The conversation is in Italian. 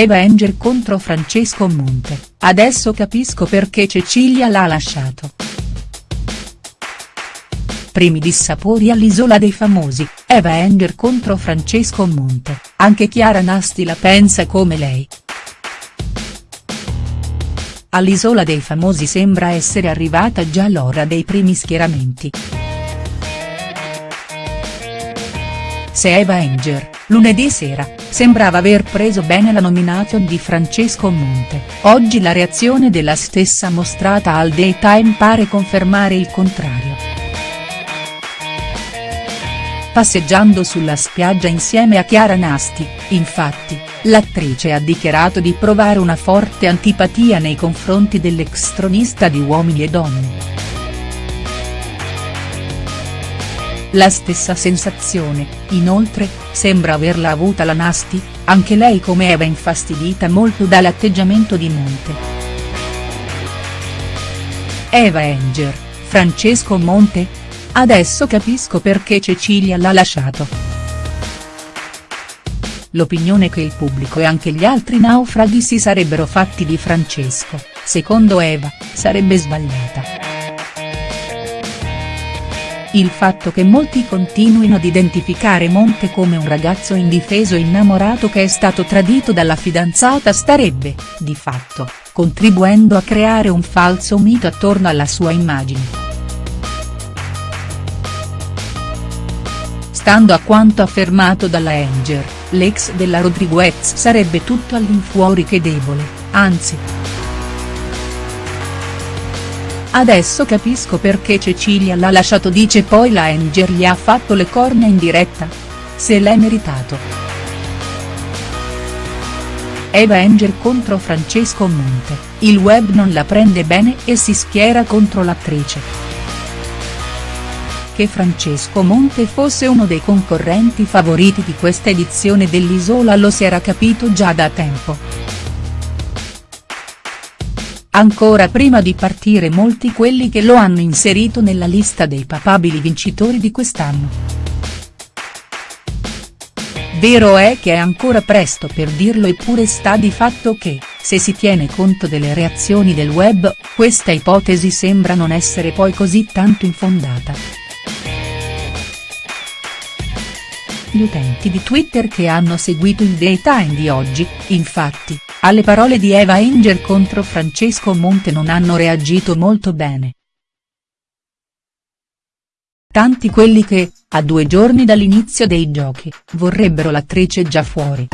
Eva Enger contro Francesco Monte, adesso capisco perché Cecilia l'ha lasciato. Primi dissapori all'Isola dei Famosi, Eva Enger contro Francesco Monte, anche Chiara Nasti la pensa come lei. All'Isola dei Famosi sembra essere arrivata già l'ora dei primi schieramenti. Se Eva Enger, lunedì sera, sembrava aver preso bene la nomination di Francesco Monte, oggi la reazione della stessa mostrata al Daytime pare confermare il contrario. Passeggiando sulla spiaggia insieme a Chiara Nasti, infatti, l'attrice ha dichiarato di provare una forte antipatia nei confronti dell'ex tronista di Uomini e Donne. La stessa sensazione, inoltre, sembra averla avuta la Nasti, anche lei come Eva infastidita molto dall'atteggiamento di Monte. Eva Enger, Francesco Monte? Adesso capisco perché Cecilia l'ha lasciato. L'opinione che il pubblico e anche gli altri naufraghi si sarebbero fatti di Francesco, secondo Eva, sarebbe sbagliata. Il fatto che molti continuino ad identificare Monte come un ragazzo indifeso innamorato che è stato tradito dalla fidanzata starebbe, di fatto, contribuendo a creare un falso mito attorno alla sua immagine. Stando a quanto affermato dalla Anger, l'ex della Rodriguez sarebbe tutto all'infuori che debole, anzi. Adesso capisco perché Cecilia l'ha lasciato dice poi la Anger gli ha fatto le corna in diretta? Se l'è meritato. Eva Anger contro Francesco Monte, il web non la prende bene e si schiera contro l'attrice. Che Francesco Monte fosse uno dei concorrenti favoriti di questa edizione dell'Isola lo si era capito già da tempo. Ancora prima di partire molti quelli che lo hanno inserito nella lista dei papabili vincitori di quest'anno. Vero è che è ancora presto per dirlo eppure sta di fatto che, se si tiene conto delle reazioni del web, questa ipotesi sembra non essere poi così tanto infondata. Gli utenti di Twitter che hanno seguito il daytime di oggi, infatti, alle parole di Eva Enger contro Francesco Monte non hanno reagito molto bene. Tanti quelli che, a due giorni dall'inizio dei giochi, vorrebbero l'attrice già fuori.